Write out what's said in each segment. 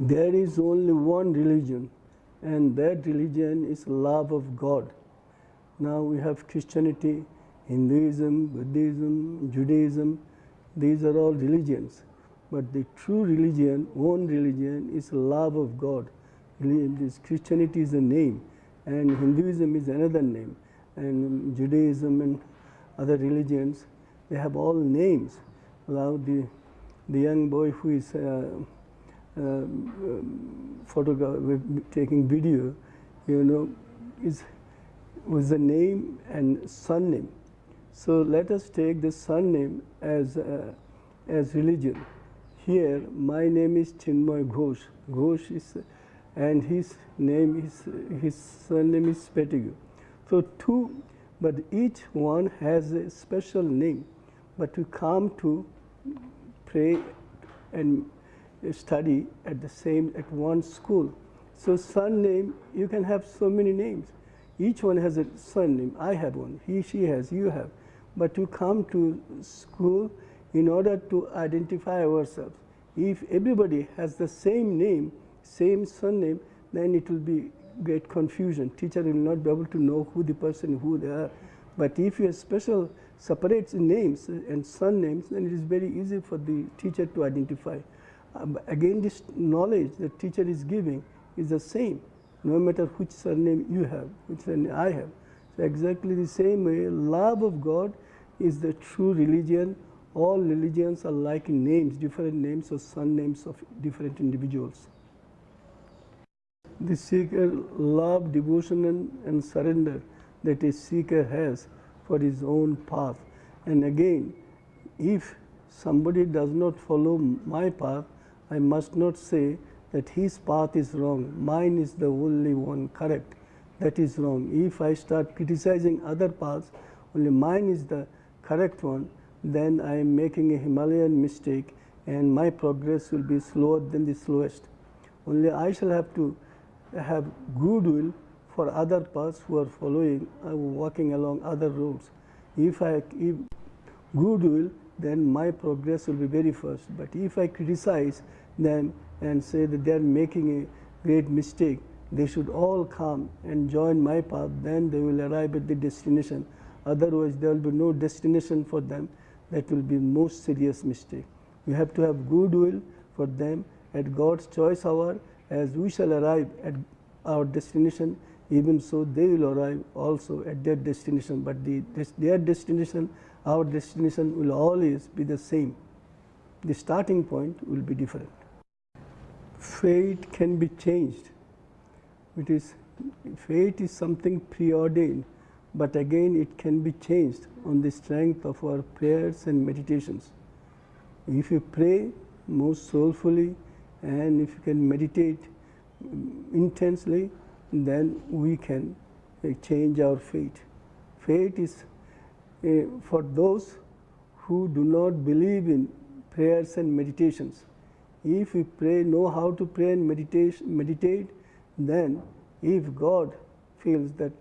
there is only one religion and that religion is love of God. Now we have Christianity, Hinduism, Buddhism, Judaism, these are all religions. But the true religion, one religion is love of God. Christianity is a name and Hinduism is another name and Judaism and other religions, they have all names. Now the, the young boy who is uh, um, photograph, taking video, you know, is with the name and surname. So let us take the surname as, uh, as religion. Here, my name is Chinmoy Ghose. Ghose is, and his name is, his surname is Pettigue. So two, but each one has a special name. But we come to pray and study at the same, at one school. So surname, you can have so many names. Each one has a surname. I have one, he, she has, you have. But to come to school in order to identify ourselves. If everybody has the same name, same surname, then it will be great confusion. Teacher will not be able to know who the person, who they are. But if you have special separate names and surnames, then it is very easy for the teacher to identify. Um, again, this knowledge the teacher is giving is the same, no matter which surname you have, which surname I have. So exactly the same way, love of God is the true religion. All religions are like names, different names or surnames of different individuals. The seeker love, devotion and, and surrender that a seeker has for his own path. And again, if somebody does not follow my path, I must not say that his path is wrong, mine is the only one correct. That is wrong. If I start criticizing other paths, only mine is the correct one, then I am making a Himalayan mistake and my progress will be slower than the slowest. Only I shall have to have goodwill for other paths who are following, uh, walking along other roads. If I if goodwill, then my progress will be very fast. But if I criticize them and say that they are making a great mistake, they should all come and join my path, then they will arrive at the destination. Otherwise, there will be no destination for them. That will be most serious mistake. We have to have goodwill for them at God's choice hour as we shall arrive at our destination even so they will arrive also at their destination, but the, their destination, our destination will always be the same. The starting point will be different. Fate can be changed. It is, fate is something preordained, but again it can be changed on the strength of our prayers and meditations. If you pray most soulfully and if you can meditate intensely, then we can uh, change our fate. Fate is uh, for those who do not believe in prayers and meditations. If we pray, know how to pray and meditate, meditate then if God feels that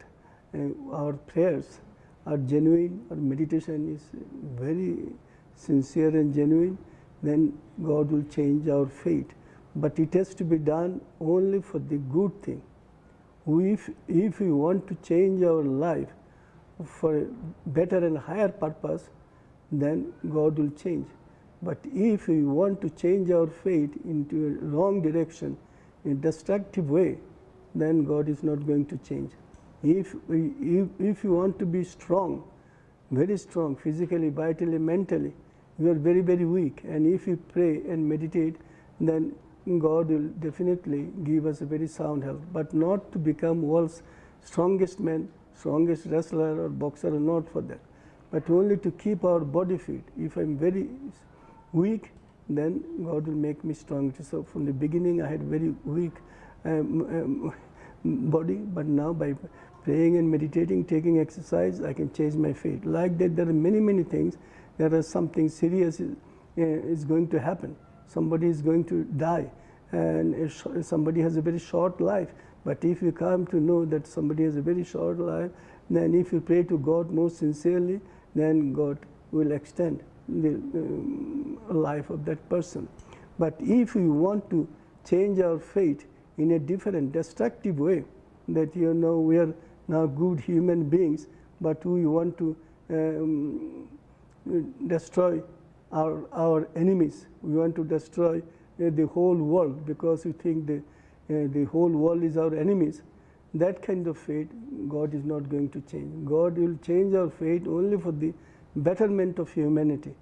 uh, our prayers are genuine, our meditation is very sincere and genuine, then God will change our fate. But it has to be done only for the good thing if, if we want to change our life for a better and higher purpose, then God will change. But if we want to change our fate into a wrong direction, in destructive way, then God is not going to change. If, we, if, if you want to be strong, very strong physically, vitally, mentally, you are very, very weak. And if you pray and meditate, then God will definitely give us a very sound health, but not to become world's strongest man, strongest wrestler or boxer, not for that, but only to keep our body fit. If I am very weak, then God will make me strong. So from the beginning, I had very weak um, um, body, but now by praying and meditating, taking exercise, I can change my fate. Like that, there are many, many things. There is something serious is, uh, is going to happen somebody is going to die and somebody has a very short life. But if you come to know that somebody has a very short life, then if you pray to God most sincerely, then God will extend the um, life of that person. But if you want to change our fate in a different, destructive way. That you know we are now good human beings, but we want to um, destroy our, our enemies. We want to destroy uh, the whole world because we think the, uh, the whole world is our enemies. That kind of fate, God is not going to change. God will change our fate only for the betterment of humanity.